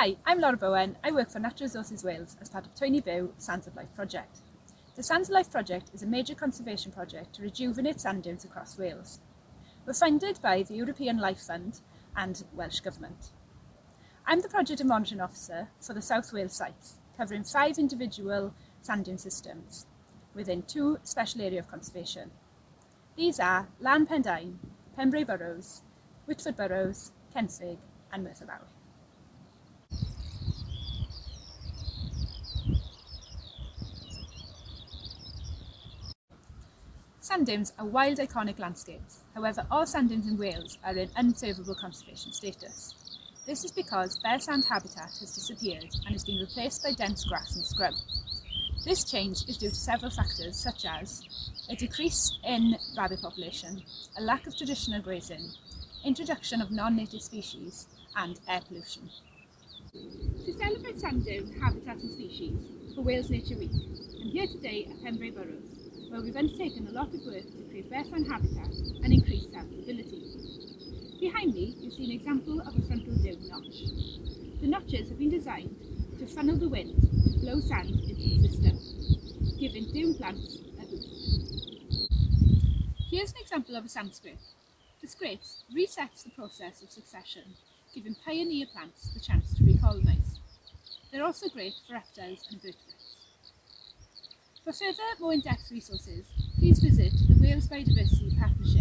Hi, I'm Laura Bowen. I work for Natural Resources Wales as part of Twyni Byw Sands of Life project. The Sands of Life project is a major conservation project to rejuvenate sand dunes across Wales. We're funded by the European Life Fund and Welsh Government. I'm the Project and Monitoring Officer for the South Wales sites, covering five individual sand dune systems within two special area of conservation. These are Laugharne Pendine, Pembrey Burrows, Whitford Burrows, Kenfig and Merthyr. Sand dunes are wild iconic landscapes. However, all sand dunes in Wales are in unfavourable conservation status. This is because bare sand habitat has disappeared and has been replaced by dense grass and scrub. This change is due to several factors such as a decrease in rabbit population, a lack of traditional grazing, introduction of non-native species and air pollution. To celebrate sand dune habitats and species for Wales Nature Week, I'm here today at Pembrey Burrows where we've undertaken a lot of work to create sand habitat and increase sand mobility. Behind me, you see an example of a frontal dune notch. The notches have been designed to funnel the wind to blow sand into the system, giving dune plants a boost. Here's an example of a sand scrape. The scrapes resets the process of succession, giving pioneer plants the chance to recolonise. They're also great for reptiles and vertebrates. For further, more in-depth resources, please visit the Wales Biodiversity Partnership